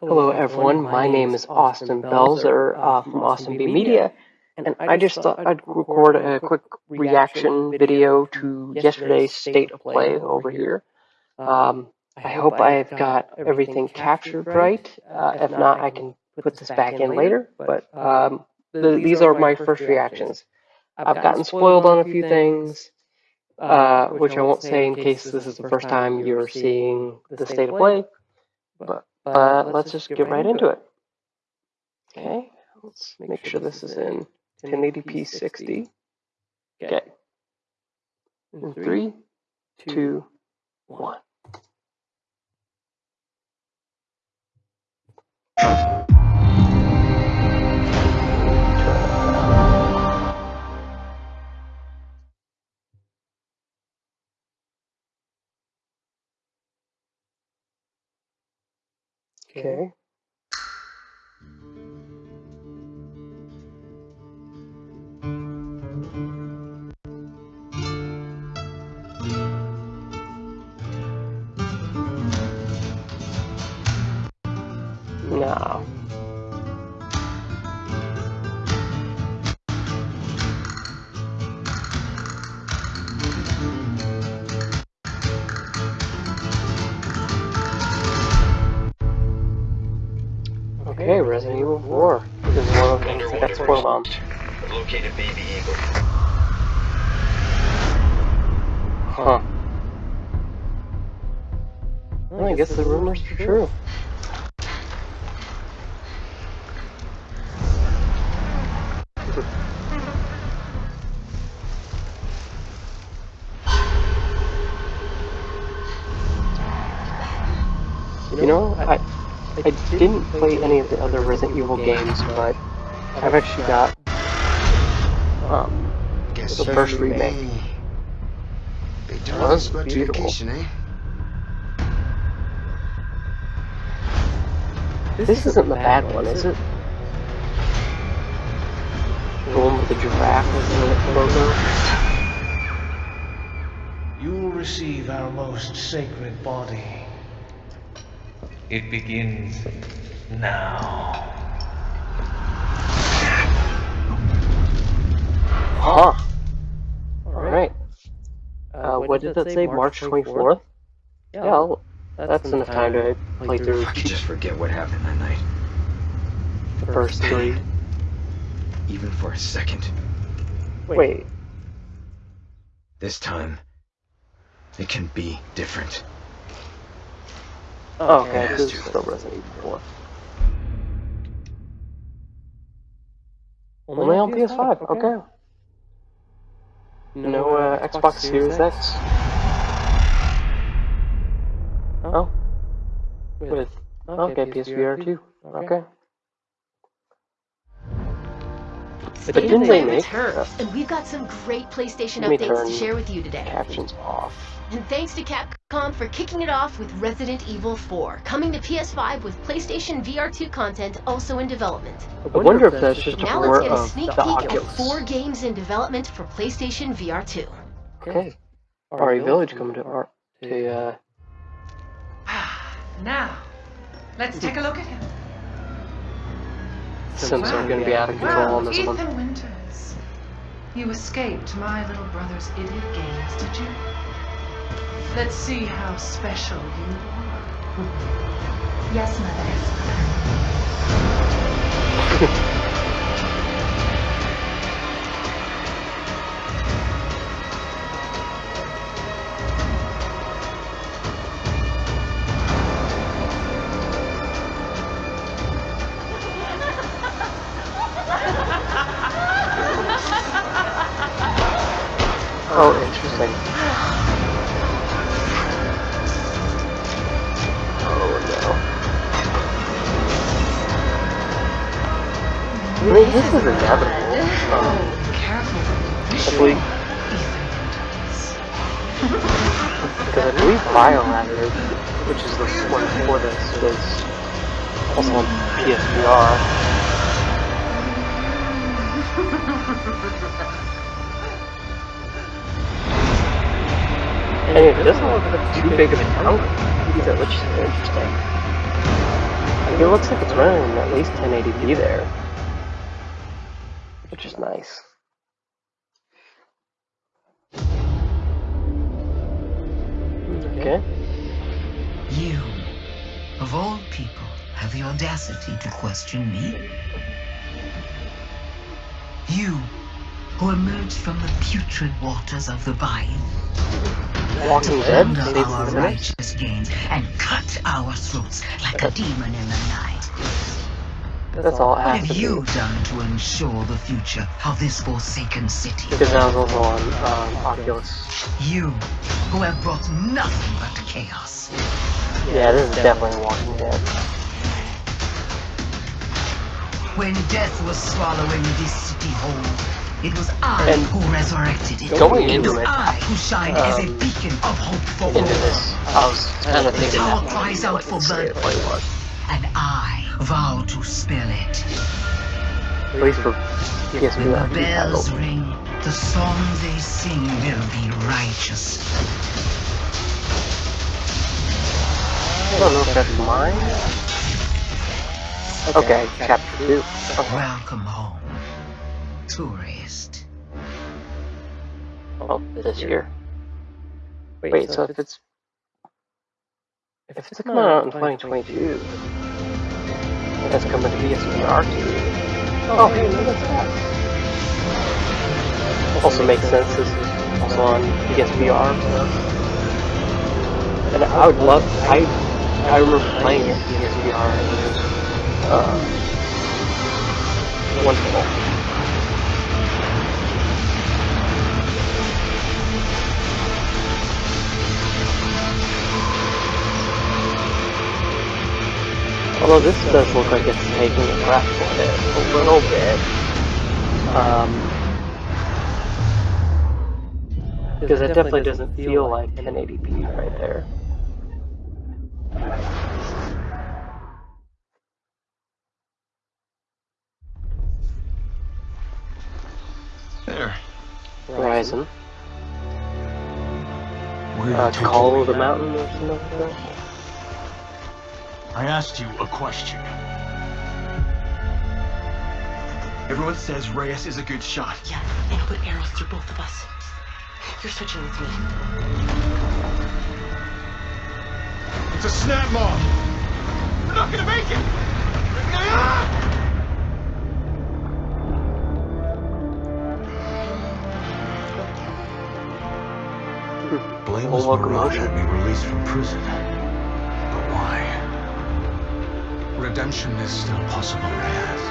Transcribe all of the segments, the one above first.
Hello, everyone. My name is Austin Belzer uh, from Austin B Media, and I just thought I'd record a quick reaction video to yesterday's state of play over here. Um, I hope I've got everything captured right. Uh, if not, I can put this back in later, but um, the, these are my first reactions. I've gotten spoiled on a few things, uh, which I won't say in case this is the first time you're seeing the state of play, but but let's just get right into it. Okay, let's make sure this is in 1080p 60. Okay. In three, two, one. Okay. You know, I I didn't play any of the other Resident Evil games, but I've actually got um, guess the first remake. They Well, that's beautiful. eh? This isn't the bad one, is it? The one with the giraffe as the logo? You will receive our most sacred body. It begins now. Huh. Alright. Uh, what did that say? March 24th? Yeah, I'll- that's enough time to play through I could just forget what happened that night. the first three. Even for a second. Wait, This time, it can be different. Oh, okay, yeah, this is still Resident Evil 4. Only on PS5, okay. No uh, Xbox Series X. Oh. With, okay, PSVR 2. Okay. But didn't they make uh, And we've got some great PlayStation updates to share with you today. captions off? And thanks to Capcom for kicking it off with Resident Evil 4, coming to PS5 with PlayStation VR2 content also in development. I wonder if that's just a Now port let's get a sneak the peek at four games in development for PlayStation VR2. Okay. RE Village coming to our to uh Now, let's take a look at him. Sims are gonna be out of control Well, on this Ethan one. Winters, you escaped my little brother's idiot games, did you? Let's see how special you are. Yes, Mother. 1080p there. Which is nice. Okay. You, of all people, have the audacity to question me? You, who emerged from the putrid waters of the Vine. Walking Dead, our righteous gains and cut our throats like a demon in the night. That's all it What have you done to ensure the future of this forsaken city? Because that was also on um, Oculus. You, who have brought nothing but chaos. Yeah, this is definitely Walking Dead. When death was swallowing this city whole, it was I And who resurrected it. going it into was it, I who shined as a um, beacon of hope for Into all. this, I was kind of thinking Tower that cries out for blood. like it was. And I vow to spill it. At least for PSP When that the bells ring, the songs they sing will be righteous. I don't know if that's mine. Okay, chapter two. Okay. Welcome home, tourist. Oh, this year. Wait, so if it's if it's coming out in 2022, that's coming to PSVR too. Oh, hey, look at that. Also makes sense. This is also on PSVR. And I would love. I I remember playing it PSVR. And it was uh, wonderful. Although this does look like it's taking a breath for it a little bit. Um, because it definitely doesn't feel like 1080p right there. There. Horizon. Where Uh, Call of the me? Mountain or something like that. I asked you a question. Everyone says Reyes is a good shot. Yeah, and he'll put arrows through both of us. You're switching with me. It's a snap mob. We're not gonna make it. Ah! Blameless Full Mirage locomotion. had me released from prison. Redemption is still possible, Reyes.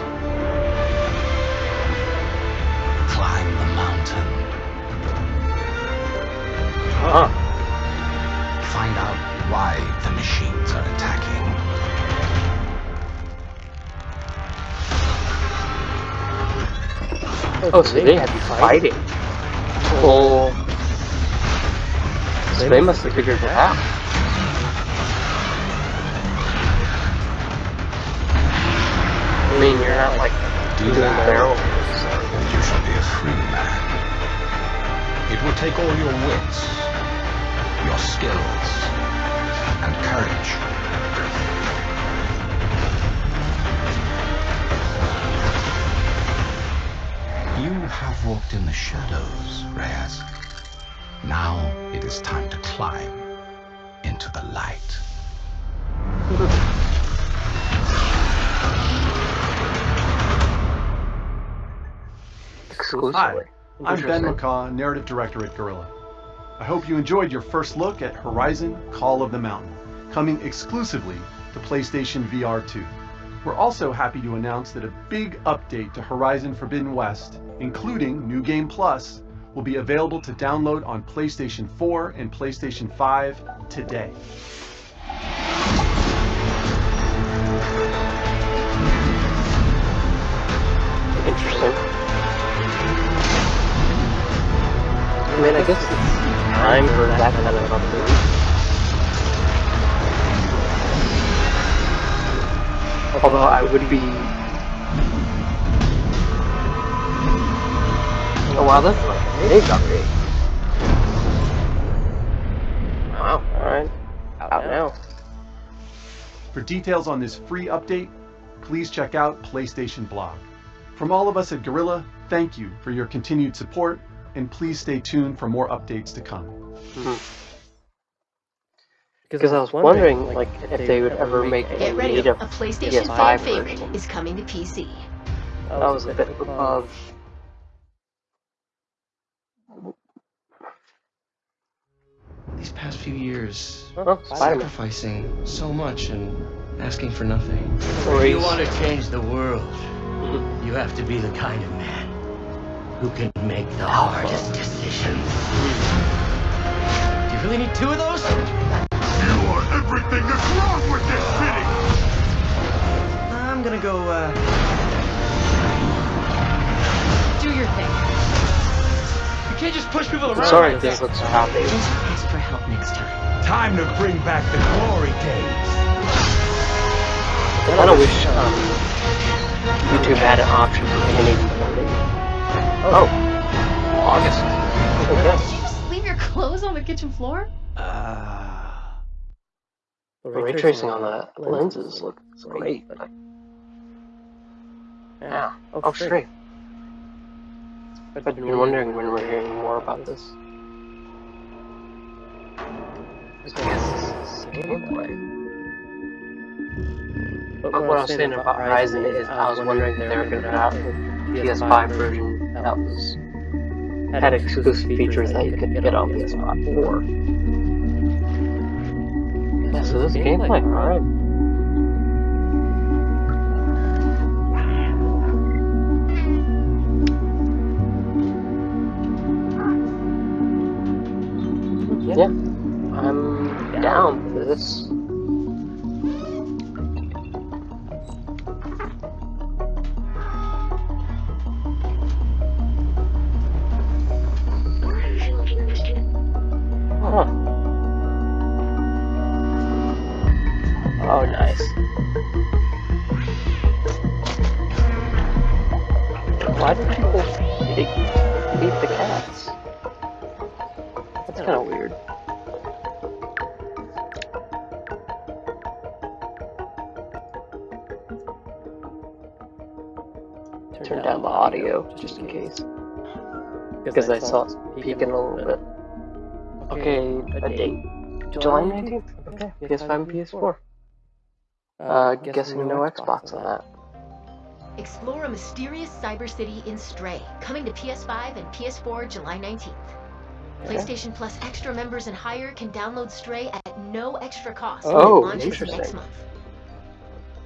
Climb the mountain. Huh. Find out why the machines are attacking. Oh, so they had to be fighting. Well, oh. so they must have figured it out. I mean, you're not like Do that, barrel. and you shall be a free man. It will take all your wits, your skills, and courage. You have walked in the shadows, Reyes. Now it is time to climb into the light. Exclusively. Hi, I'm Ben. McCaw, Narrative Director at Guerrilla. I hope you enjoyed your first look at Horizon Call of the Mountain, coming exclusively to PlayStation VR 2. We're also happy to announce that a big update to Horizon Forbidden West, including New Game Plus, will be available to download on PlayStation 4 and PlayStation 5 today. Interesting. I mean, I guess it's time for that kind of update. Although I would be. Oh wow, that's like a big update. Wow, alright. Out now. For details on this free update, please check out PlayStation Blog. From all of us at Guerrilla, thank you for your continued support, and please stay tuned for more updates to come. Hmm. Because I was wondering, like, if they would ever make a Get ready, a native PlayStation PS5 fan favorite version. is coming to PC. That was a bit above. These past few years, Oh, sacrificing so much and asking for nothing. Or If you want to change the world, you have to be the kind of man who can make the hardest decisions. Do you really need two of those? You are everything that's wrong with this city! I'm gonna go, uh... Do your thing. You can't just push people around Sorry, like this that. looks choppy. Just ask for help next time. Time to bring back the glory days. I kind of wish um, YouTube had an option for any. Oh, August. Did you just leave your clothes on the kitchen floor? Uh, The ray tracing on the lenses looks great. But... Yeah. Oh, straight. I've been wondering when we're hearing more about this. I guess this is gameplay. But what I was saying about Horizon is I was wondering if they were going to have a PS5 version that was had exclusive features that you could get on PS5 or. Yeah, so this is gameplay, alright. Yeah, I'm down for this. Because I saw it peeking a little bit. Okay, a date. July 19th? Okay, PS5 and PS4. Uh, guessing no Xbox on that. Explore a mysterious cyber city in Stray, coming to PS5 and PS4 July 19th. Okay. PlayStation Plus extra members and higher can download Stray at no extra cost Oh, when it launches interesting. next month.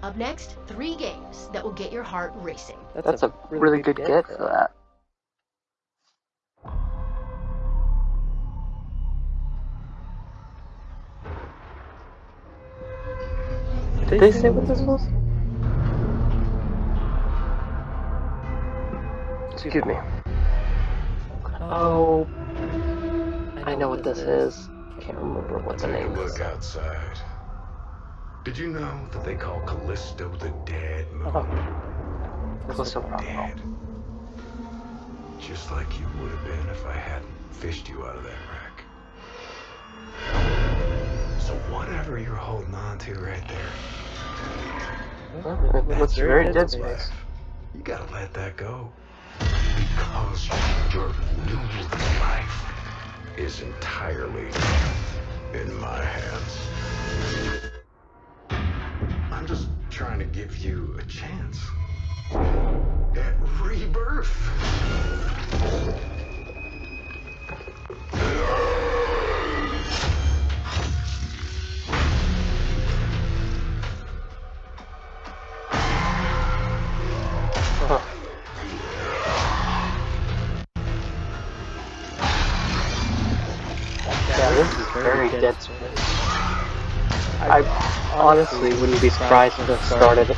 Up next, three games that will get your heart racing. That's a really good get for that. Did they say what this was? Excuse me. Oh, I know what this is. Can't remember what the Take a name is. look outside. Did you know that they call Callisto the dead moon? Oh, Callisto Dead. Just like you would have been if I hadn't fished you out of that wreck. So whatever you're holding on to right there, Well, it looks very dead space. You gotta let that go. Because your new life is entirely in my hands. I'm just trying to give you a chance rebirth. Huh. This is very dead space. I honestly wouldn't be surprised if it started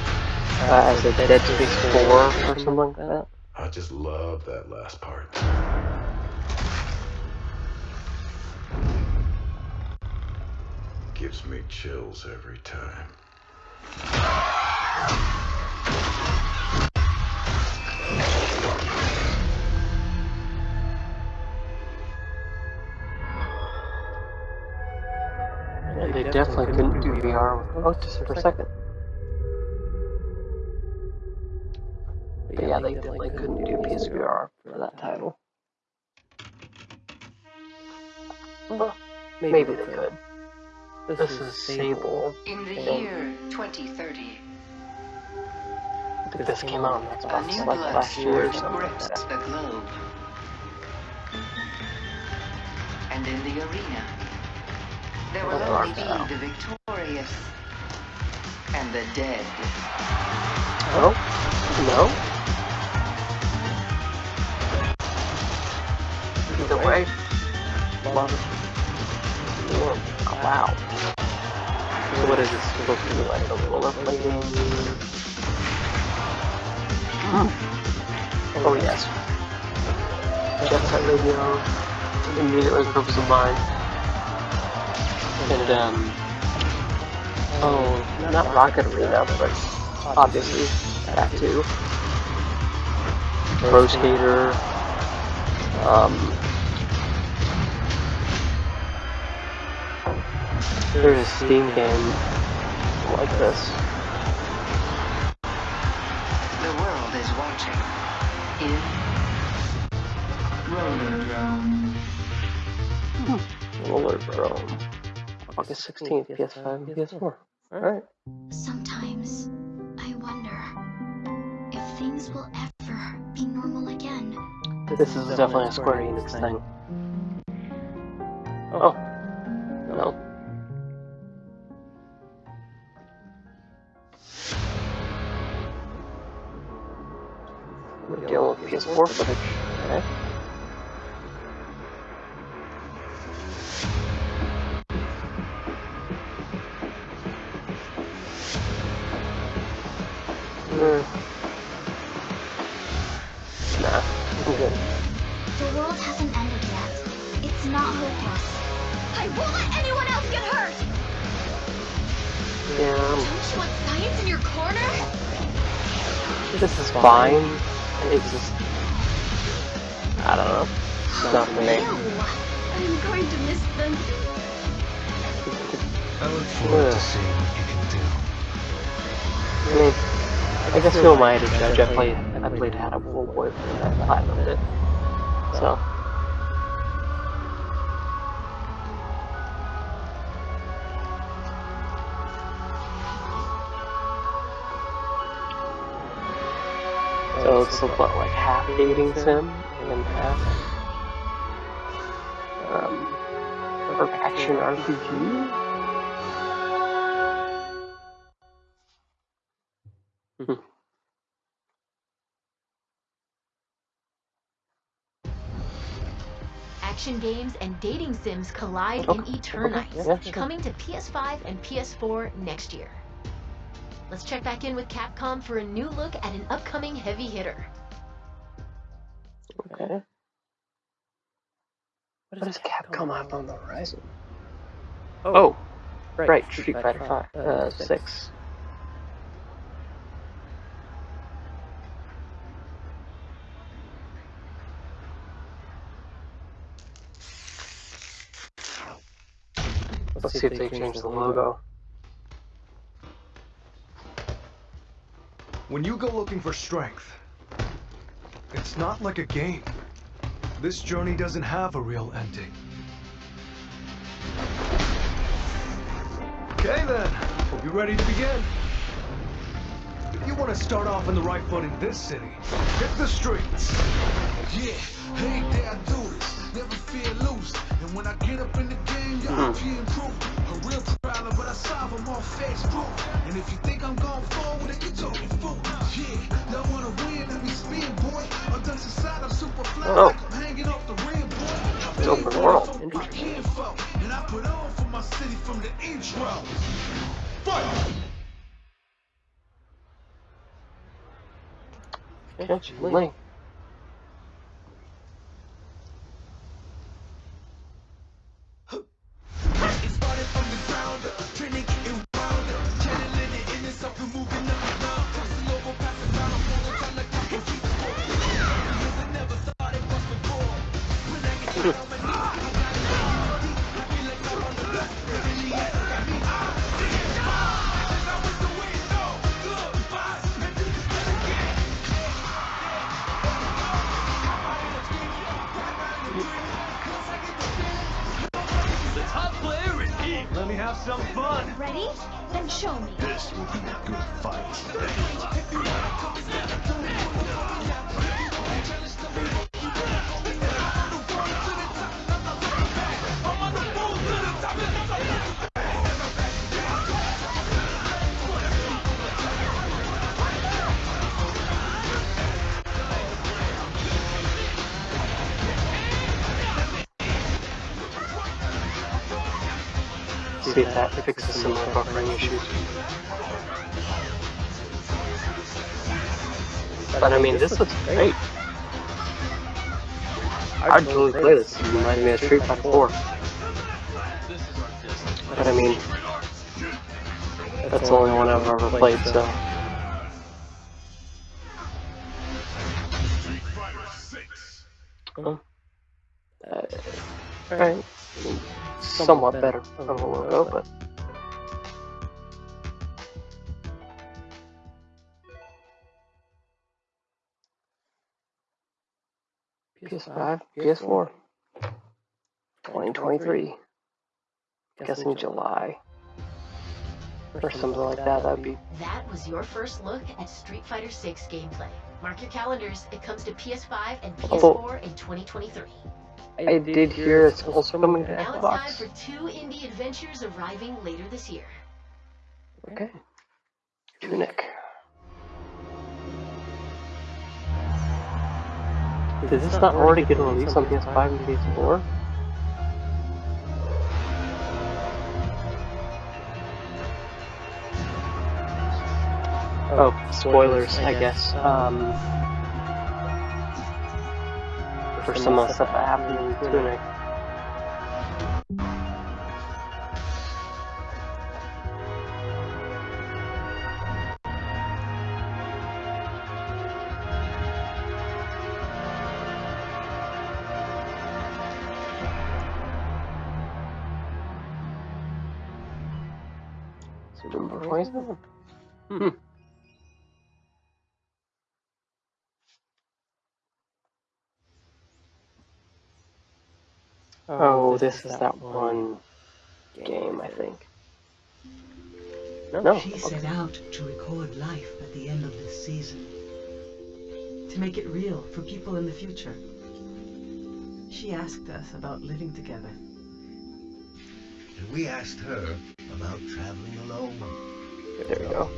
uh, as a Dead Space 4 or something like that. I just love that last part. Gives me chills every time. They definitely couldn't do VR. Oh, December 2nd. But yeah, they definitely couldn't do PSVR for that title. Well, maybe they could. This is Sable. In the year 2030, I think this came out on a Xbox new like blood last year or surge something grips that. the globe. And in the arena, there will Oh, only be wow. the victorious and the dead. No? No? Either way, love. Or cloud. So what is this supposed to be like? A rollerblading? Hmm. Oh yes. Jet Set Radio. Immediately comes to mind. And um Oh, not Rocket Arena, but obviously that too. Pro Skater. Um, there's a Steam game like this. The world is watching. In Rollerdrome. Hmm. Roller Drone. August 16th, PS5 and PS4. Alright. Sometimes I wonder if things will ever be normal again. This is definitely a Square Enix thing. Oh. oh. We're dealing with PS4 footage. Okay. Hmm. Nah, I'm good. The world hasn't ended yet. It's not hopeless. I won't let anyone else get hurt! Yeah, Don't you want science in your corner? this is fine. I guess who am I to judge? I played, I played Had a Full Boy and I platinumed it. So. So it's what, like half dating sim and half um, or action RPG? Hmm. Action games and dating sims collide Okay, in Eternights, okay, yeah, sure. coming to PS5 and PS4 next year. Let's check back in with Capcom for a new look at an upcoming heavy hitter. Okay. What does Capcom have on the horizon? Oh, right, Street Fighter Five, uh, Six. Let's see if they change the logo. When you go looking for strength, it's not like a game. This journey doesn't have a real ending. Okay then, hope you're ready to begin. If you want to start off on the right foot in this city, hit the streets. Yeah, hey, there I when I get up in the game, Hmm. y'all be improved. A real problem, but I solve them all fast proof. And if you think I'm going forward, then you talking fool. Yeah, y'all wanna win, let me spin, boy. On the side, I'm super fly, Oh. like I'm hanging off the rim, boy. I It's open world. my kinfolk, and I put on for my city from the intro. Fight! Okay, Link. Some of the buffering issues. But I mean, this looks great. I'd totally play this. It reminded me of Street Fighter 4. But I mean, that's the only one I've ever played, so. Well, uh, alright. Somewhat better than a while ago, but. PS5, PS4. 2023. Guessing July. Or something like that, that'd be. That was your first look at Street Fighter 6 gameplay. Mark your calendars, it comes to PS5 and PS4 in 2023. I did hear it's also coming to Xbox. Now it's time Xbox. for two indie adventures arriving later this year. Okay. Tunic. Did this not already get released on PS5 and PS4? Oh, spoilers, I guess. Um, for some of the stuff that happened in Tunic. Oh, this is that one game, I think. No. She set out to record life at the end of this season. To make it real for people in the future. She asked us about living together. And we asked her about traveling alone. There we go.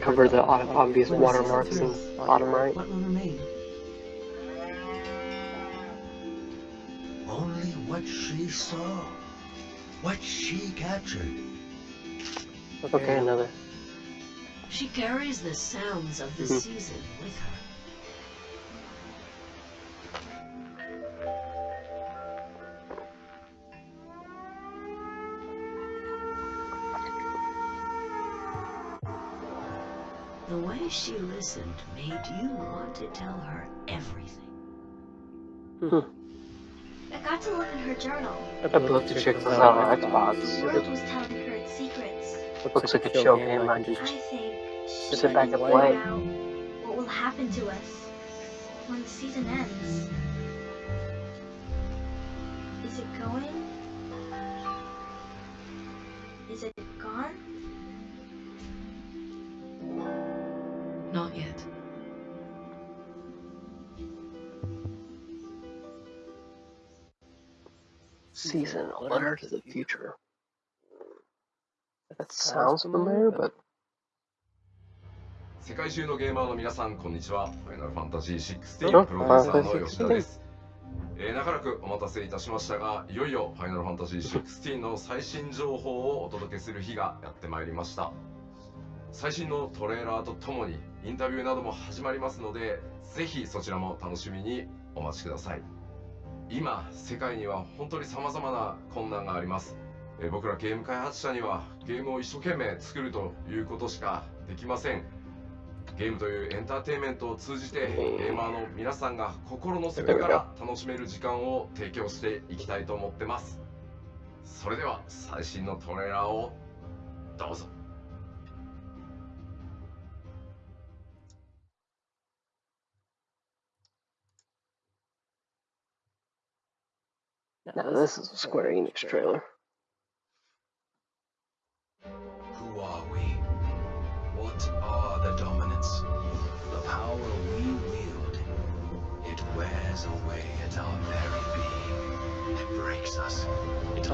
Cover the obvious When the season watermarks in the bottom right. What will remain? What she saw. What she captured. Okay, another. She carries the sounds of the Mhm. season with her. The way she listened made you want to tell her everything. I got to look in her journal. I'd love to check this out on The Xbox. world was telling her its secrets. It looks like a chill game I can I think just sit back and play. what will happen to us when the season ends. A letter to the future. That sounds familiar, but 世界中のゲーマーの皆さん、こんにちは。ファイナルファンタジー16あプロデューサーの Final Fantasy 吉田です。えー長らくお待たせいたしましたが、いよいよファイナルファンタジー16の最新情報をお届けする日がやってまいりました。最新のトレーラーとともにインタビューなども始まりますので、ぜひそちらも楽しみにお待ちください。今、世界には本当に様々な困難があります。えー僕らゲーム開発者にはゲームを一生懸命作るということしかできません。ゲームというエンターテインメントを通じてゲーマーの皆さんが心の底から楽しめる時間を提供していきたいと思ってますそれでは最新のトレーラーをどうぞ No, this is a Square Enix trailer. Who are we? What are the? The power we wield. It wears away at our very being. It breaks us.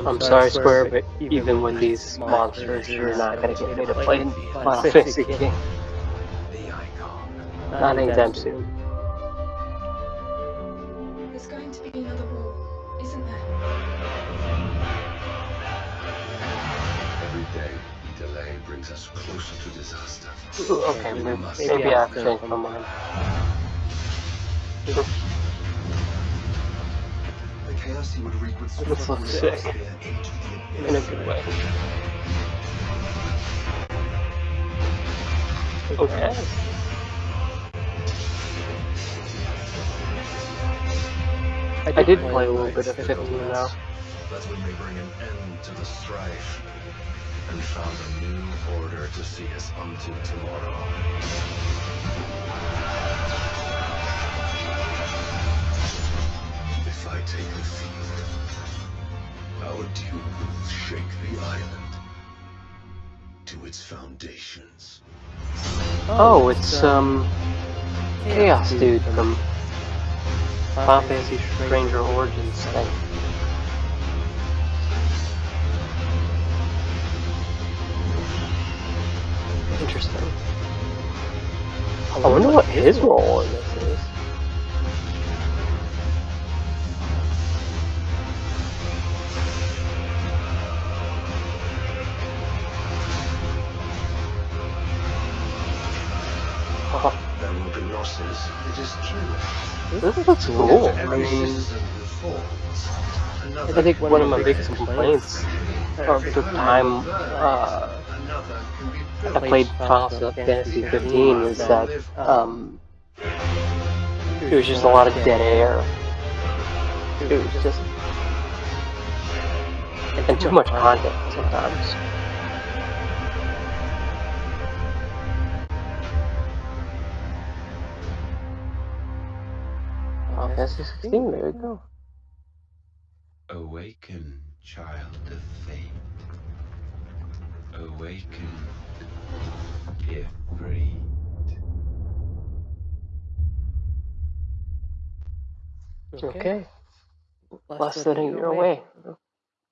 I'm sorry, Square, but even, when these monsters, you're not gonna get me to play Final Fantasy King. Not anytime soon. Brings us closer to disaster. Ooh, okay, We maybe, must maybe I have changed my mind. The chaos he would wreak would This looks sick. atmosphere into the In a good way. Okay. I did play a little bit of 15 now. That's when we bring an end to the strife and found a new order to see us unto tomorrow. If I take the field, our duel will shake the island to its foundations. Oh, it's, um, Chaos Dude from Final Fantasy Stranger Origins thing. Interesting. I wonder what his role in this is. Oh, There will be losses, it is true. this looks cool. I mean. I think one of my biggest complaints of the time uh, I played Final Fantasy 15 is that um, it was just a lot of dead air. It was just and too much content sometimes. Final Fantasy 16, there you go. Awaken, child of fate. Awaken, if free. Okay. Less than a year away.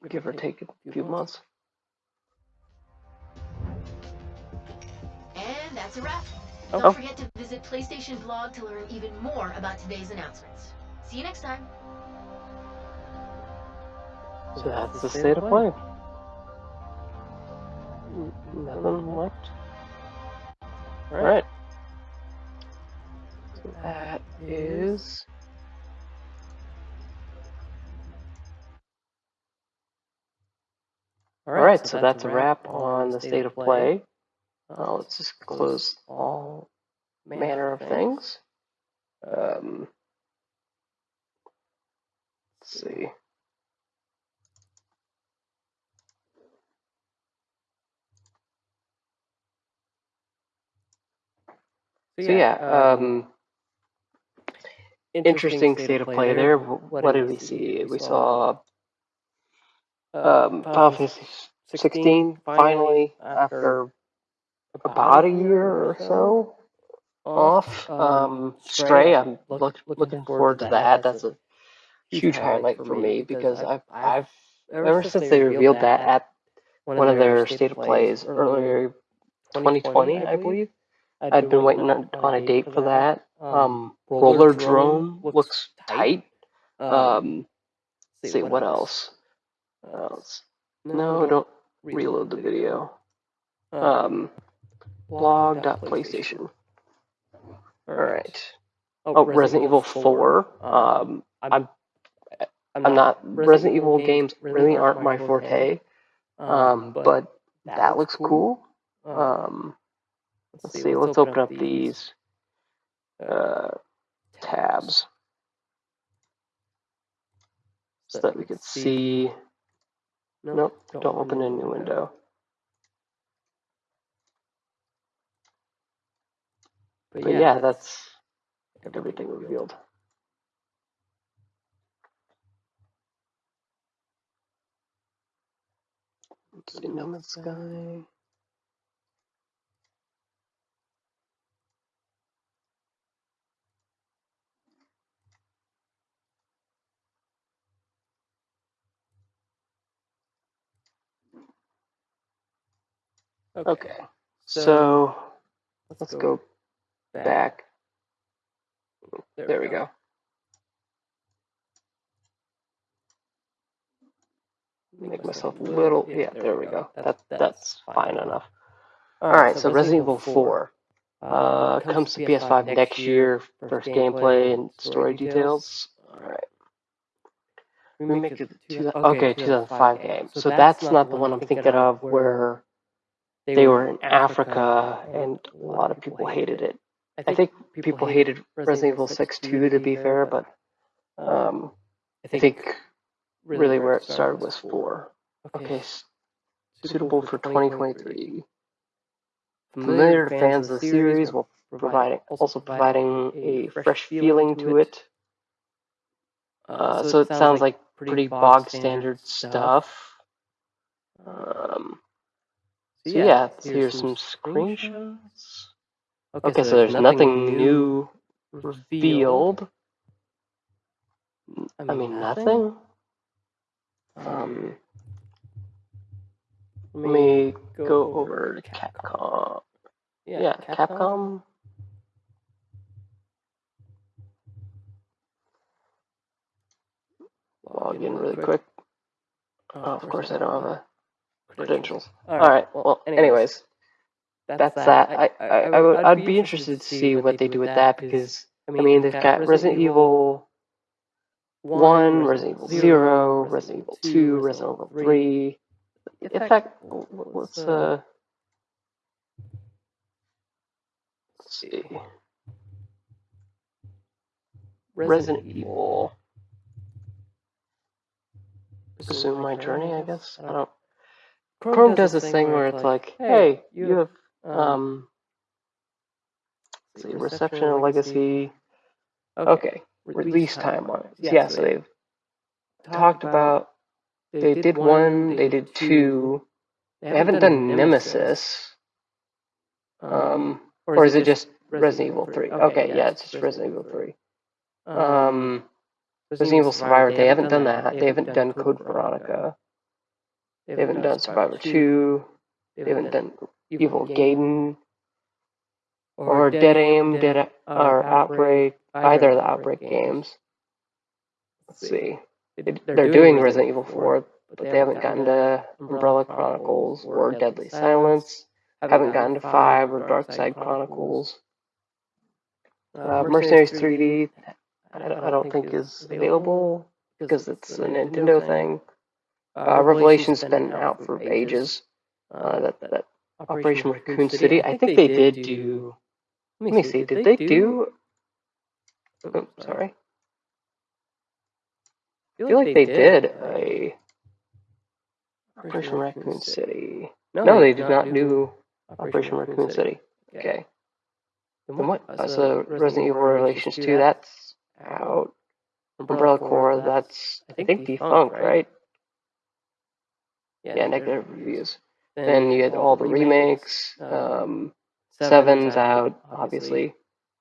Give or take a few months. And that's a wrap. Oh. Don't forget to visit PlayStation Blog to learn even more about today's announcements. See you next time. So that's the state of play. Nothing left. Alright. So that is. Alright, so that's a wrap on the state of play. Uh, let's just close all manner of things. Um, let's see. So yeah, um, interesting state of play there. Wh- What did we see? We saw um, Final Fantasy 16 finally after about a year or so off. Um, Stray, I'm look, looking forward to that. That's a huge highlight for me because I've, I've ever since they revealed that at one of their state of plays earlier 2020, I believe. I'd been waiting on, on a date for that. Um, Roller Drone looks tight. Um, let's see what else. What else? No, don't reload the video. Um, blog.playstation. Alright. Oh, Resident Evil 4. Um, I'm, I'm not, Resident Evil games really aren't my forte. Um, but that looks cool. Um, let's see, let's open up these uh, tabs so that we could see. Nope, don't open a new window. But yeah, that's everything revealed. Let's see, No Man's Sky. Okay. So let's go back. There we go. Make myself a little. Yeah, there we go. That that's fine enough. All right. So Resident Evil 4 uh, comes to PS5 next year. First gameplay and story details. All right. Remake of it, two, okay, 2005 game. So that's not the one I'm thinking of where they were in Africa and a lot of people hated it. I think people hated Resident Evil 6 too, to be fair, but um, I think really where it started was 4. Okay, suitable for 2023. Familiar to fans of the series while providing also providing a fresh feeling to it. Uh, so it sounds like pretty bog standard stuff. Um, so yeah, here's some screenshots. Okay, so there's nothing new revealed. I mean, nothing. Um, let me go over to Capcom. Yeah, yeah Capcom. Log in really quick. Oh, of course I don't have a credentials. All right. Well, anyways, that's that. I, I, I would I'd be interested to see what they do with that because I mean they've got Resident Evil One, Resident Evil Zero, Resident Evil Two, Resident Evil Three. In fact, let's uh, let's see. Resident Evil. Resume my journey, I guess. I don't. Chrome does this thing where it's like, hey, you have um, see, reception and legacy. Okay, release time on it. Yeah, so they've talked about. They did one. They did two. They haven't done Nemesis. Um, or is it just Resident Evil Three? Okay, yeah, it's just Resident Evil Three. Um, Resident Evil Survivor. They haven't done that. They haven't done Code Veronica. They haven't done Survivor 2. They haven't done Evil Gaiden. Or Dead Aim, Dead or Outbreak. Either of the Outbreak games. Let's see. They're doing Resident Evil 4, but they haven't gotten to Umbrella Chronicles or Deadly Silence. Haven't gotten to 5 or Dark Side Chronicles. Uh, Mercenaries 3D, I don't think is available because it's a Nintendo thing. Uh, Revelation's been out for ages. Uh, that, that Operation Raccoon City. I think they did do. Let me see. Did they do? Oh, sorry. I feel like they did a Operation Raccoon City. No, they did not do Operation Raccoon City. Okay. Then what? Uh, so Resident Evil Revelations 2, that's out. Umbrella Corps, that's I think defunct, right? Yeah, negative reviews. Then you get all the remakes. Um, Seven's out, obviously.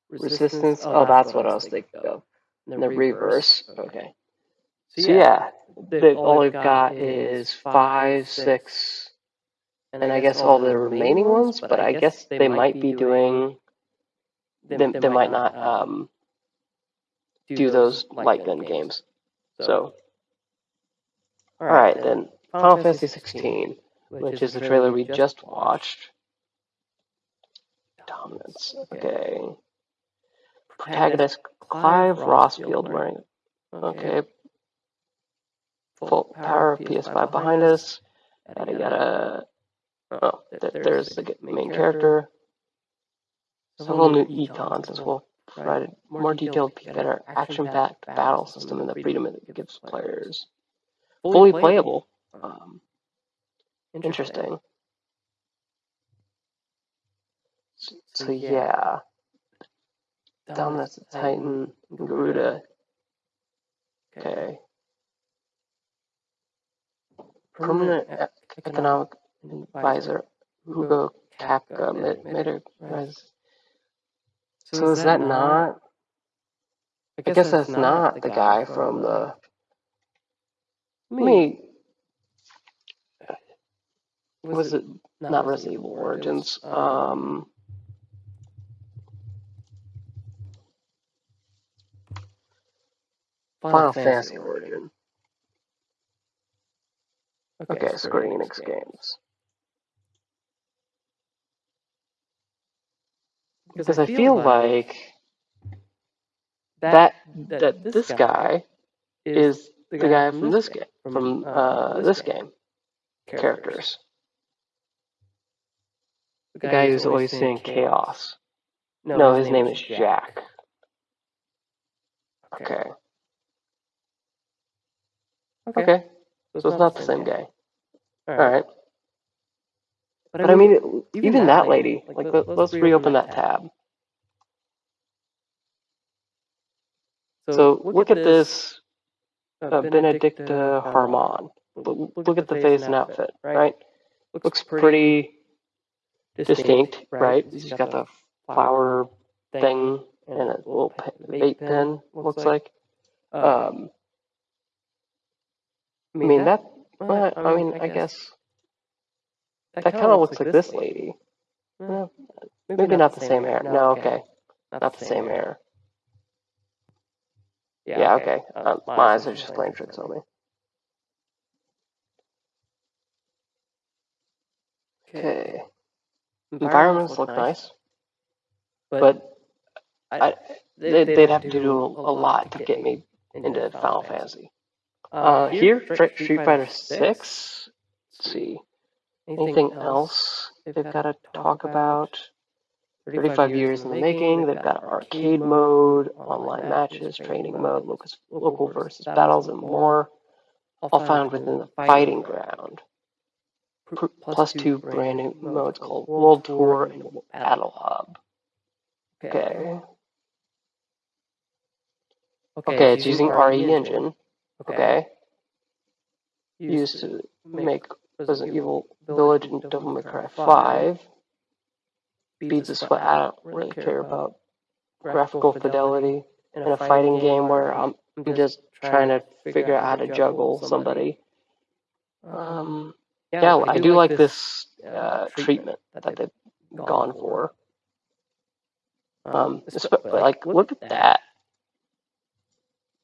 Resistance. Oh, that's what I was thinking of. And the reverse. Okay. So yeah, they, all they've got is five, six, and I guess all the remaining ones. But I guess they might be doing. They, they might not um, do those light gun games. So. All right, then Final Fantasy 16, which is the trailer we just watched. Dominants. Okay. Protagonist Clive Rosfield wearing. Okay. Full power of PS5 behind us. Yada yada. Oh, oh there's the main character. Several new Eikons as well. Provided more detailed peek at our action-packed battle system and the freedom it gives players. Fully playable. Um, interesting. So, so yeah, Dominus the Titan, Garuda. Okay. Permanent Economic Advisor, Hugo Kupka, made, made a rise. So is that not? I guess that's not the guy from the. Let me was it not Resident Evil Origins? Um, Final Fantasy Origin. Okay, Square Enix games. Because I feel like that that this guy is the guy from this game, from uh, this game characters. The guy who's always saying chaos. No, his name is Jack. Okay. Okay. So it's not the same guy. Alright. But I mean, even that lady, like, let- let's reopen that tab. So look at this uh, uh Benedikta uh, uh, Harman. Look, look at the face and outfit, right? Looks pretty distinct, right? She's got the flower thing and a little pe- vape pen, looks like. Um, I mean, that, well, I mean, I guess that kind of looks like this lady. Well, maybe not the same hair. No, okay. Not the same hair. Yeah, okay. Um, my eyes are just playing tricks on me. Okay. Environments look nice, but I, they, they'd have to do a lot to get me into Final Fantasy. Uh, here, Street Street Fighter Six. Let's see. Anything else they've got to talk about? 35 years in the making. They've got arcade mode, online matches, training mode, locus, local versus battles, and more. All found within the fighting ground. Pr- Plus two brand new modes called World Tour and Battle Hub. Okay. Okay, it's using RE Engine. Okay. Used to make Resident Evil Village and Devil May Cry 5. Beats of Sweat. I don't really care about graphical fidelity in a fighting game where I'm I'm just trying to figure out how to juggle somebody. Um, yeah, I do like this uh, treatment that they've gone for. Um, espe- like, look at that.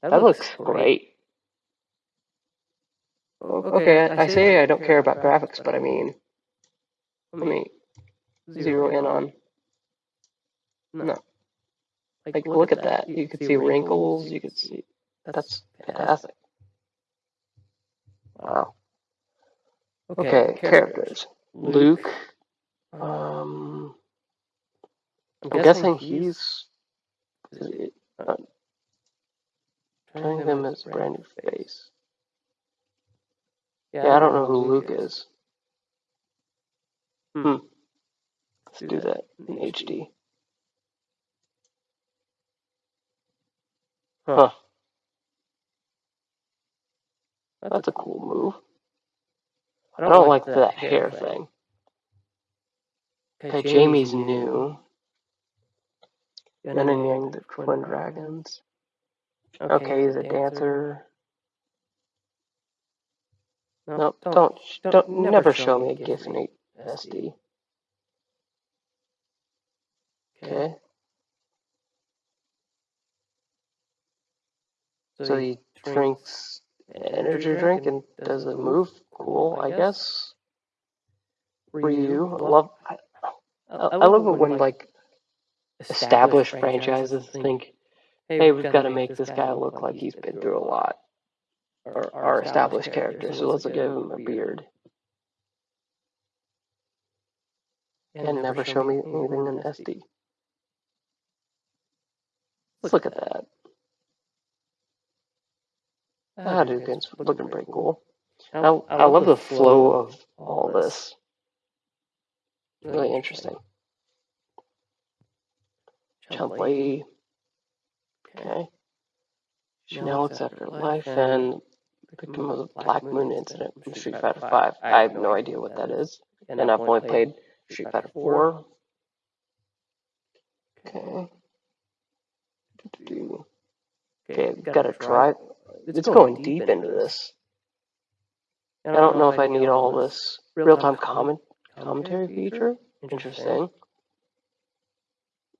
That looks great. Okay, I, I say I don't care about graphics, but I mean, let me zero in on. No. Like, look at that. You could see wrinkles. You could see. That's fantastic. Wow. Okay, characters. Luke. Um, I'm guessing he's. Is it, uh, turning him as a brand new face. Yeah, I don't know who Luke is. Hmm. Let's do that in HD. Huh. That's a cool move. I don't like that hair thing. Okay, Jamie's new. Yin and Yang, the twin dragons. Okay, he's a dancer. Nope, don't, don't, never show me a GIF in SD. Okay. So he drinks energy drink and does a move. Cool, I guess. Ryu, I love. I, I love it when like established franchises think, "Hey, we've got to make this guy look like he's been through a lot." Or our established character, so let's give him a beard. And never show me anything in SD. Let's look at that. Ah, dude, it's looking pretty cool. I, I love the flow of all this. Really interesting. Chun-Li. Okay. Chun-Li looks after life and victim of the Black Moon incident from Street Fighter 5. I have no idea what that is. And I've only played Street Fighter 4. Okay. Okay, gotta try. It's going deep into this. I don't know if I need all this real-time comment commentary feature. Interesting.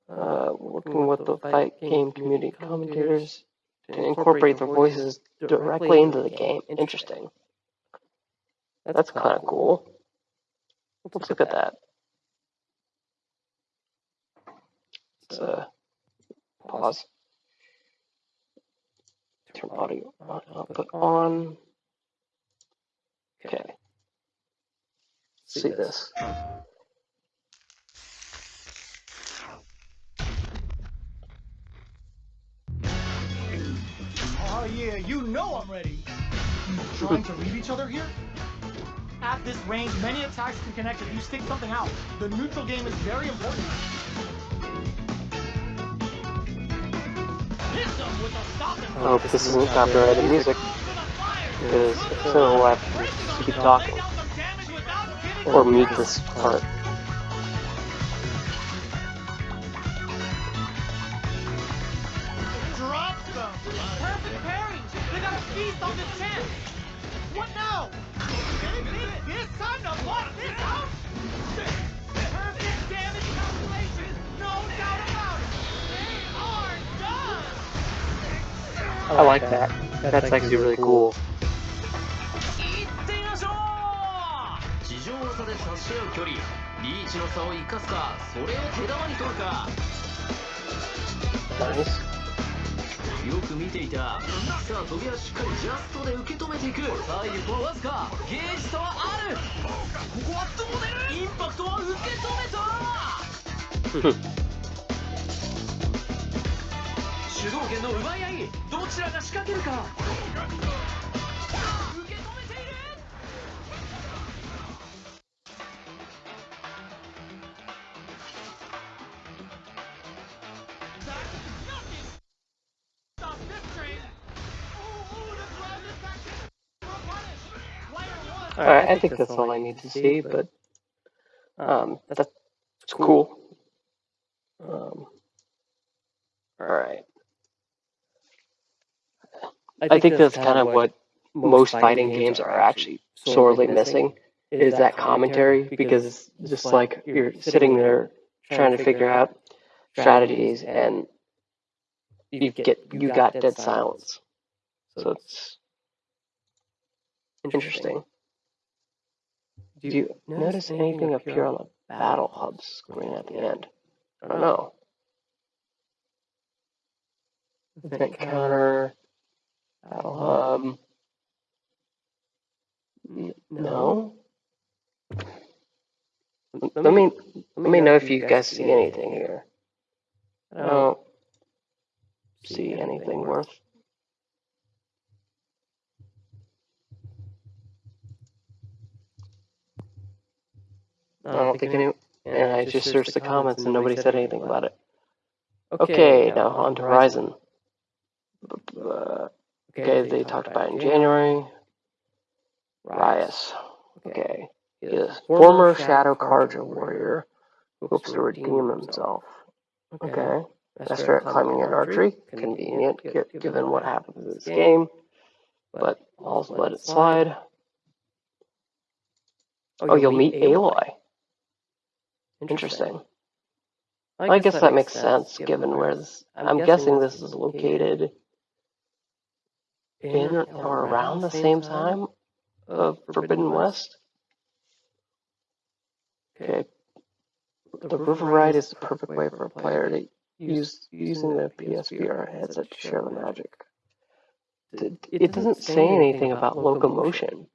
Uh, working with the fight game community commentators to incorporate their voices directly into the game. Interesting. That's kind of cool. Let's look at that. Let's uh, pause. Turn audio on, output on. Okay. See this. Oh yeah, you know I'm ready. Trying to read each other here? At this range, many attacks can connect if you stick something out. The neutral game is very important. Hit them with a stop and I hope this isn't copyrighted music. So, we'll have to keep talking. Or mute this part. Drop them! Perfect pairing! They got a feast on this chance! What now? This time to lock this out! Perfect damage calculation! No doubt about it! They are done! I like that. That's actually really cool. 地で差し合う距離リーチの差を生かすかそれを手玉に取るか.よく見ていた。さあ飛びはしっかりジャストで受け止めていく。さあ一歩はわずか。ゲージ差はある。ここはどう出る？インパクトは受け止めた。主導権の奪い合いどちらが仕掛けるか Alright, I think that's all I need to see, but um, that's cool. Um, Alright. I think that's kind of what most fighting games are actually sorely missing is that commentary because it's just like you're sitting there trying to figure out strategies and you get you got dead silence. So it's interesting. Do you notice anything appear on the battle hub screen at the end? I don't know. Event counter, battle um, hub. No. Let me let me know if you guys see anything here. I don't see anything worth. I don't think any. And I just searched the comments and nobody said anything about it. Okay, now on to Horizon. Uh, Okay, they talked about it in January. Ryas. Okay. He is former Shadow Carja warrior who hopes to redeem himself. Okay. Master at climbing and archery. Convenient gi- given what happens in this game. But I'll let it slide. Oh, you'll meet Aloy. Interesting. I guess that makes sense given where this. I'm guessing this is located in or around the same time of Forbidden West. Okay. The river ride is the perfect way for a player to use using the PSVR headset to share the magic. It, it doesn't say anything about locomotion,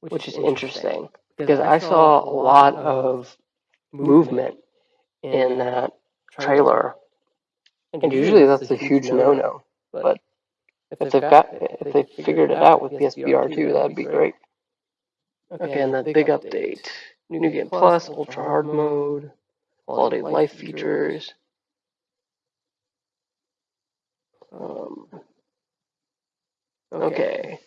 which is interesting because I saw a lot of movement in that trailer, and usually that's a huge no-no. But if they've got if they figured it out with PSVR 2, that'd be great. Okay, and the big update: New Game Plus, Ultra Hard Mode, Quality of Life features. Um, okay.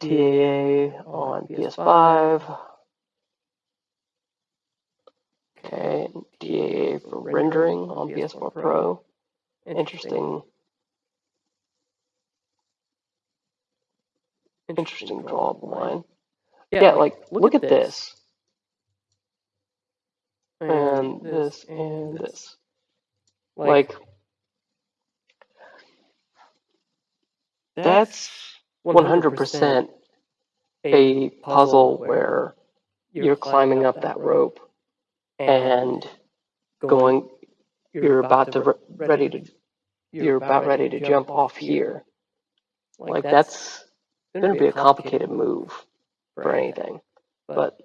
TAA on PS5. Okay, TAA for rendering on PS4 Pro. Interesting interesting draw of the line. Yeah, like look at this. And this and this. Like that's 100% a puzzle where you're climbing up that rope and going you're about to re- ready to you're about ready to jump off here. like that's going to be a complicated move for anything. but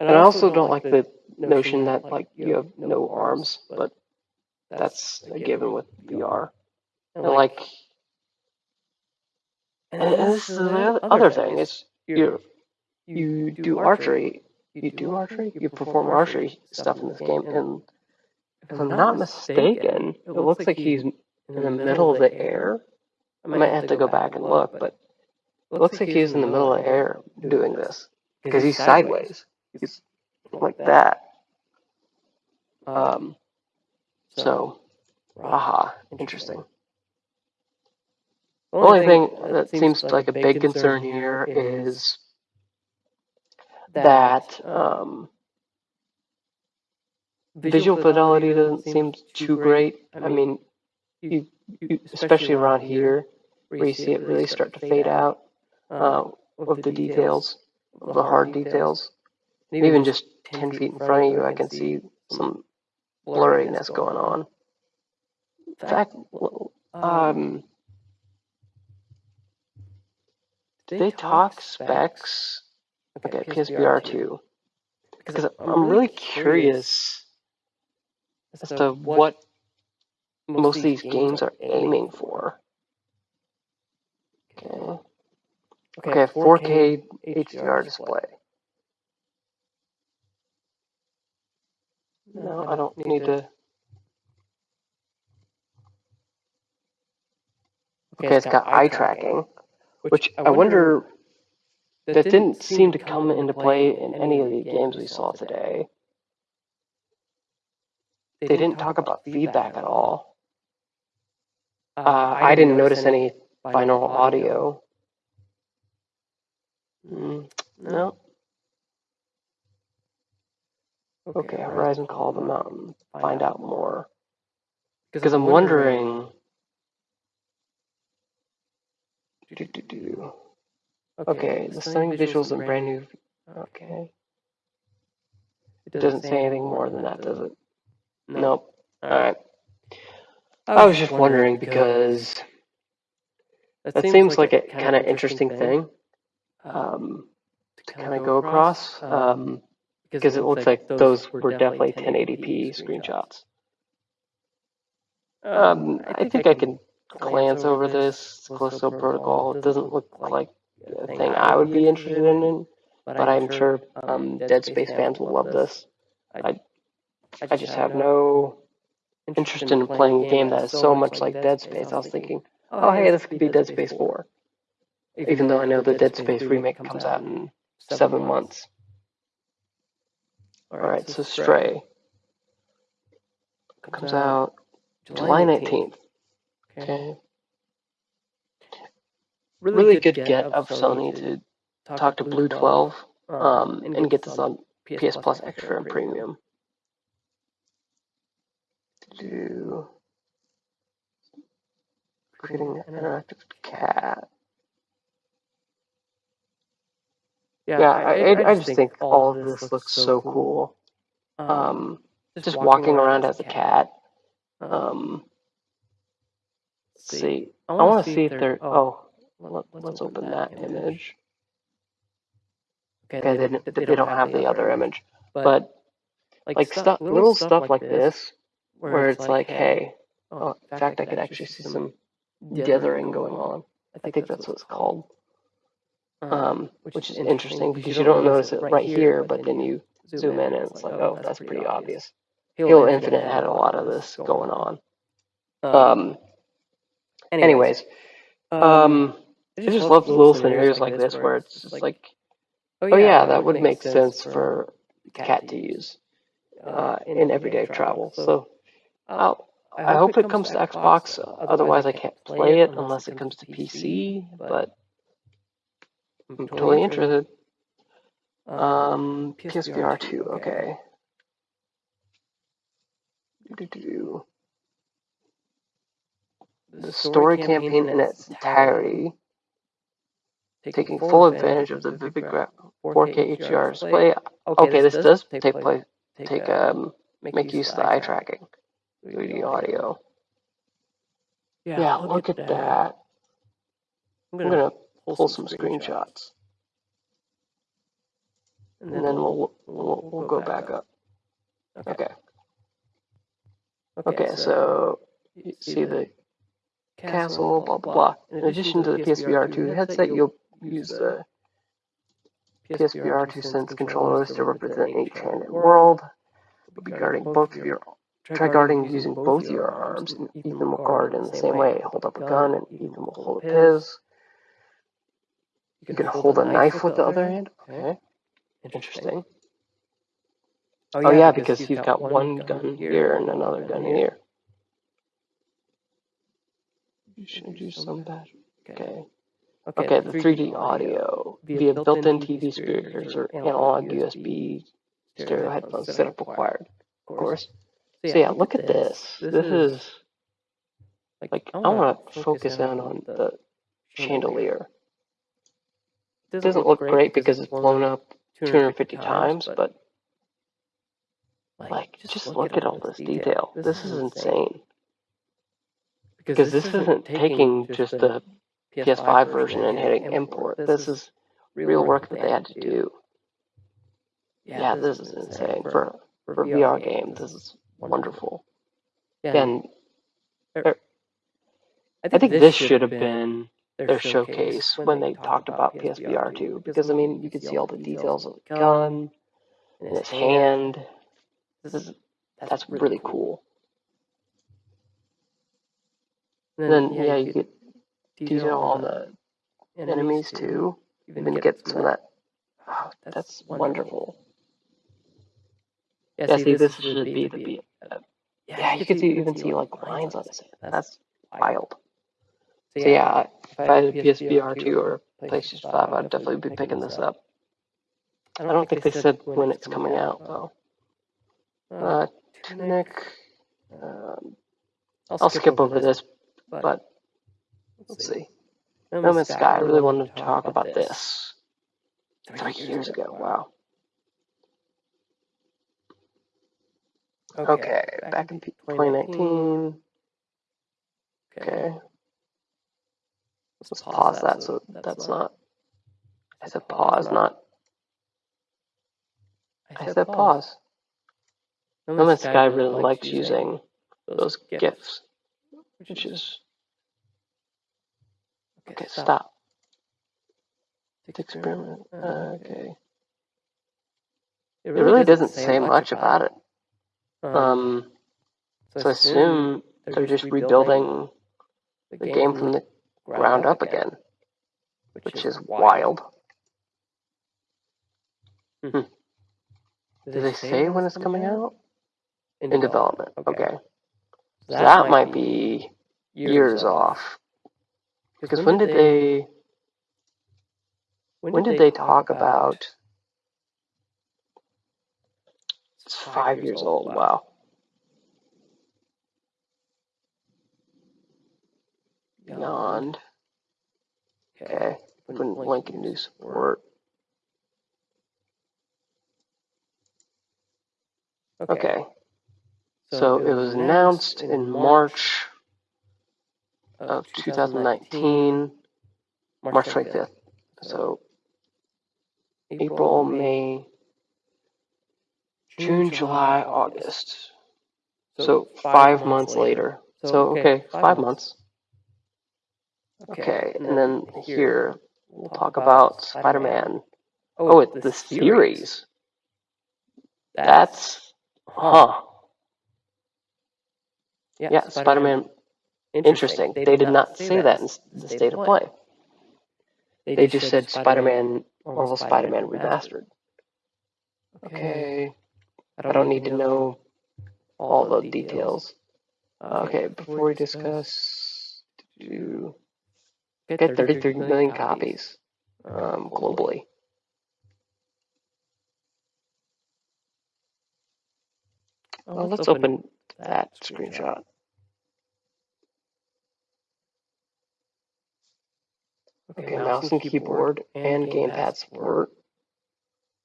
and i also don't like the notion that like you have no arms but that's a given with vr and like and, and this is the other thing is you you do archery you do archery you perform archery stuff in this game and if i'm not mistaken it looks like he's in the middle of the air. i might have to go back and look but it looks like he's in the middle of the air doing this because he's sideways. he's like that. um so aha interesting. the only thing that seems like a big concern here is that um, visual fidelity doesn't seem too great. I mean, you, you, especially around here, where you see it really start to fade out uh, with the details, of the hard details. And even just 10 feet in front of you, I can see some blurriness going on. In fact, um, did they talk specs? Okay, PSVR 2. Because I'm really curious as to what most of these games are aiming for. Okay. Okay, 4K HDR display. No, I don't need to. Okay, it's got eye tracking, which I wonder that didn't seem to come into play in any of the games we saw today. They didn't talk about feedback at all. Uh, I didn't notice any binaural audio. Mm, no. Okay, Horizon Call of the Mountain. Find out more. Because I'm wondering. Do, do, do, Okay, the stunning visuals and brand new. Okay. It doesn't say anything more than that, does it? Nope. Alright. I was just wondering because that seems like a kind of interesting thing um, to kind of go across um, because it looks like those were definitely 1080p screenshots. Um, I think I can glance over this Callisto Protocol. It doesn't look like thing I would be interested in, but I'm sure um, Dead Space fans will love this. I, I just have no interest in playing a game that is so much like Dead Space. I was thinking, oh hey, this could be Dead Space 4. Even though I know the Dead Space remake comes out in seven months. Alright, so Stray comes out July 19th. Okay. Really good get of Sony to talk to Blue 12 um, and get this on PS Plus Extra and Premium. Do creating an interactive cat. Yeah, I, I, I just think all of this looks so cool. Um, just walking around as a cat. Um, let's see. I want to see if there. Oh, let, us open that image. Okay, they, they, they don't have the other image, but like stuff, little stuff like this, where it's like, hey, oh, in fact, I could actually see some dithering going on. I think that's what it's called. Um, which is interesting because you don't notice it right here, but then you zoom in and it's like, oh, that's pretty obvious. Halo Infinite had a lot of this going on. Um, anyways, um, I just love little scenarios like this where it's just like, oh, oh yeah, that would make sense for cat to use uh, uh in everyday travel. So I'll um, I hope it comes to Xbox. Uh, uh, otherwise, I can't play it unless it comes to PC. But I'm totally interested. Um, um PSVR 2. Okay. Do-do-do. The story campaign in its entirety, taking full advantage of the Vivid Gra- 4K HDR display. Okay, this does take place. Take um, make use of the eye tracking, 3D audio. Yeah, look at that. I'm gonna pull some screenshots, and then we'll we'll, we'll go back up. Okay. Okay, so you see the castle, blah blah blah. In addition to the PSVR 2 headset, you'll use the PSVR 2 Sense controllers to represent an eight-handed world. You'll be guarding both of your try guarding using both your arms, and Ethan will guard in the same way. Hold up a gun, and Ethan will hold up his. You can hold a knife with the other hand. Okay, interesting. Oh, oh yeah, because he's got one gun here and another gun here. You should do some bad. Okay. Okay, the 3D audio via built-in TV speakers or analog USB stereo headphones setup required, of course. So yeah, look at this. This is like I want to focus in on the chandelier. It doesn't look great because it's blown up 250 times, but like just look at all this detail. This is insane. Because this isn't taking just the PS5 version and hitting import. This is real work that they had to do. Yeah, this is insane for for VR game. This is wonderful. And I think this should have been their showcase when they talked about PSVR 2 because I mean you could see all the details of the gun and his hand. This is that's really cool. And then yeah, you get detail on the enemies too. Even get some of that. Oh, that's wonderful. Yeah, see, this should be the be. Uh, yeah, you can see even see like lines on this. That's wild. So yeah, if I had a PSVR 2 or PlayStation 5, I'd definitely be picking this up. And I don't think they said when it's coming out though. Uh, Tunic. Um, I'll skip over this, but let's see. No Man's Sky. I really wanted to talk about this three years ago. Wow. Okay, back in 2019. Okay. Let's pause that so that's not. I said pause, not. I said pause. No Man's Sky really likes using those GIFs, which is. Okay, stop. Experiment. Okay. It really doesn't say much about it. Um, so I assume they're just rebuilding the game from the ground up again, which is wild. Hmm. Do they say when it's coming out? In development. Okay. So that might be years off. Because when did they? When did they talk about? It's five years old. Wow. Beyond. Okay. Open link and new support. Okay. So it was announced in March of 2019, March 25th. So April, May, June, July, August. So five months later. So, okay, five months. Okay, and then here we'll talk about Spider Man. Oh, oh, it's the series. That's, huh. Yeah, Spider Man. Interesting. They did not say that in the state of play. They just said Spider Man, Marvel Spider Man Remastered. Okay. I don't need to know all the details. Okay, before we discuss, do get 33 million copies um, globally. Well, let's open that screenshot. Okay, mouse and keyboard and gamepad support.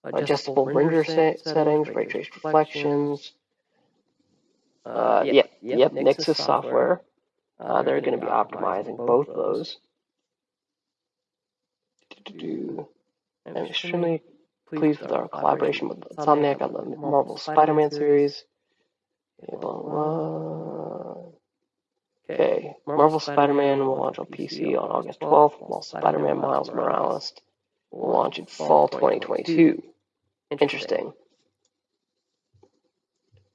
Adjustable render se settings, ray trace reflections. Uh, yep, yep, Nixxes software. Uh, they're going to be optimizing both those. I'm extremely pleased with our collaboration with Insomniac on the Marvel Spider-Man series. Okay, Marvel Spider-Man will launch on PC on August 12th, while Spider-Man Miles Morales will launch in fall 2022. Interesting.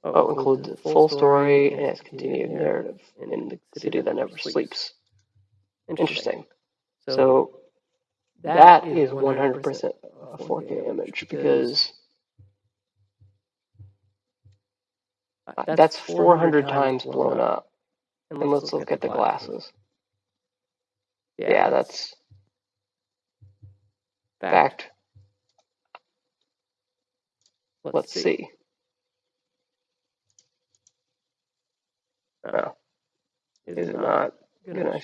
Oh, includes the full story and its continued narrative in the city that never sleeps. Interesting. So that is 100% a 4K image because uh, that's 400 times blown up. And let's look at the glasses. Yeah, that's fact. Let's see. Oh, is it not gonna?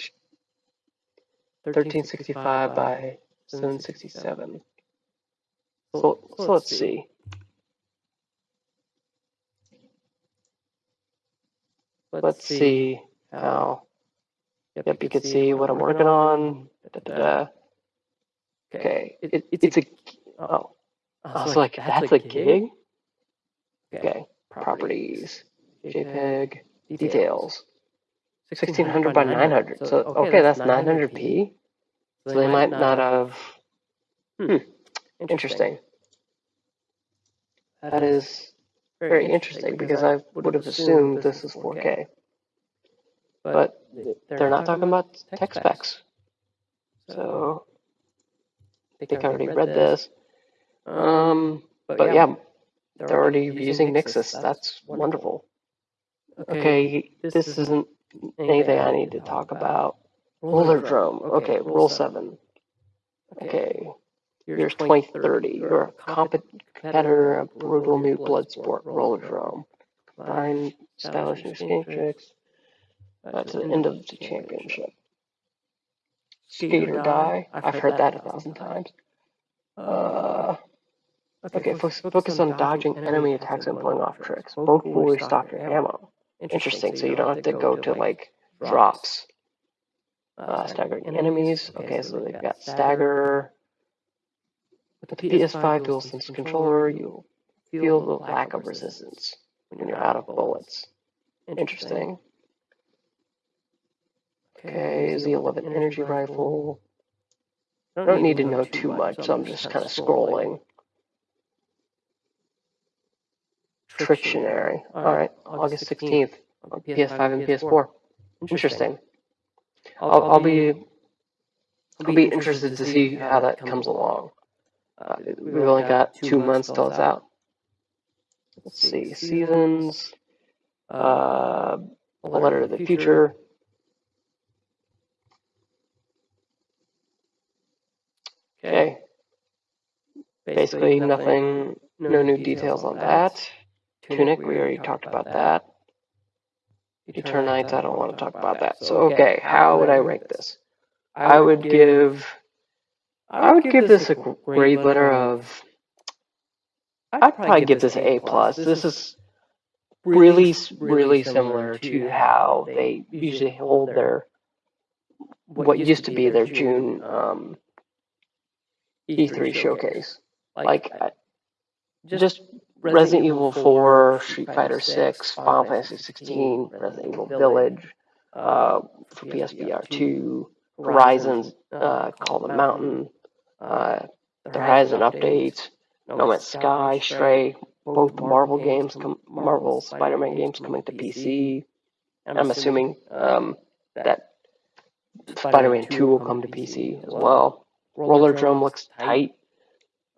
1365 by 767. So, so let's see. Let's see how. Yep, you can see what I'm working on. Da, da, da. Okay, it, it's a. Oh, oh so like that's a gig. Okay, properties, JPEG, details. 1600 by 900. So, okay, that's 900p. So they might not have. Hmm, interesting. That is very interesting because I would have assumed this is 4K. But they're not talking about tech specs. So I think I already read this. Um, but yeah, they're already using Nixxes. That's wonderful. Okay, this isn't anything I need to talk about. Rollerdrome. Okay, Roll7. Okay, years 2030. You're a competitor of brutal new blood sport, Rollerdrome. Combine stylish new skate tricks uh, to the end of the championship. Skate or die. I've heard that a thousand times. Uh, okay, focus, focus on dodging enemy attacks and pulling off tricks. Both will restock your ammo. Interesting, so you don't have to go to like drops. Uh, staggering enemies. Okay, so they've got stagger. With the PS5 DualSense controller, you feel the lack of resistance when you're out of bullets. Interesting. Okay, Z11 energy rifle. I don't need to know too much, so I'm just kind of scrolling. Trictionary. Alright, August 16th on PS5 and PS4. Interesting. I'll, I'll be I'll be interested to see how that comes along. Uh, we've only got two months till it's out. Let's see, seasons, uh, a letter to the future. Okay. Basically, nothing, no new details on that. Tunic, we already talked about that. Eternights, I don't want to talk about that. So, okay, how would I rank this? I would give, I would give this a grade letter of, I'd probably give this an A plus. This is really, really similar to how they usually hold their, what used to be their June um, E3 showcase. Like, just Resident Evil 4, Street Fighter 6, Final Fantasy 16, Resident Evil Village, uh, for PSVR 2, Horizons, uh, Call the Mountain, uh, the Horizon updates, No Man's Sky, Stray, both the Marvel games, com- Marvel Spider-Man games coming to PC. I'm assuming um, that Spider-Man 2 will come to PC as well. Rollerdrome looks tight.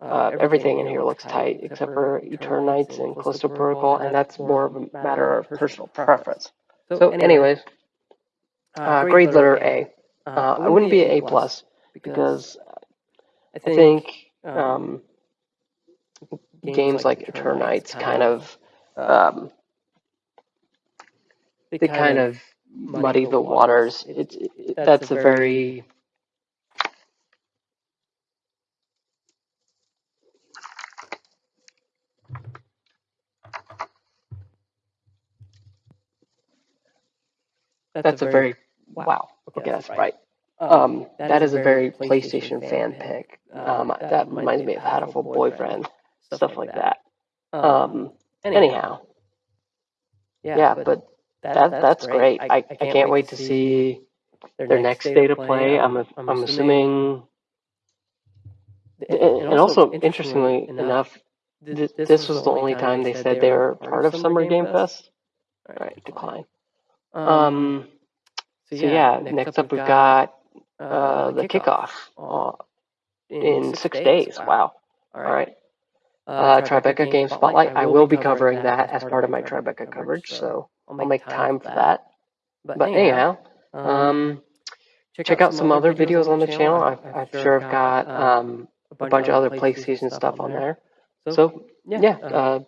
Uh, everything in here looks tight except for Eternights and Callisto Protocol, and that's more of a matter of personal preference. So, anyways, uh, grade letter A. Uh, I wouldn't be an A plus because I think um, games like Eternights kind of um, they kind of muddy the waters. It's it, that's a very that's a very wow. Okay, that's right. Um, that is a very PlayStation fan pick. Um, that reminds me of Hatoful Boyfriend, stuff like that. Um, anyhow, yeah, but that that's great. I, I can't wait to see their next state of play. I'm a, I'm assuming, and also interestingly enough, this, this was the only time they said they were part of Summer Game Fest. All right, decline. Um, so yeah, next up we've got uh, the kickoff uh, in six days. Wow. All right. Uh, Tribeca Game Spotlight. I will be covering that as part of my Tribeca coverage, so I'll make time for that. But anyhow, um, check out some other videos on the channel. I've, I've sure I've got um, a bunch of other PlayStation stuff on there. So yeah, uh,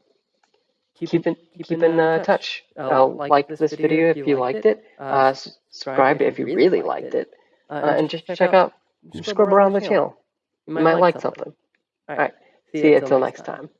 keep in keep in uh, touch. Uh, like this video if you liked it. Uh, subscribe if you really liked it. Uh, and just check out, scrub around the channel. You might like something. All right. See you until next time.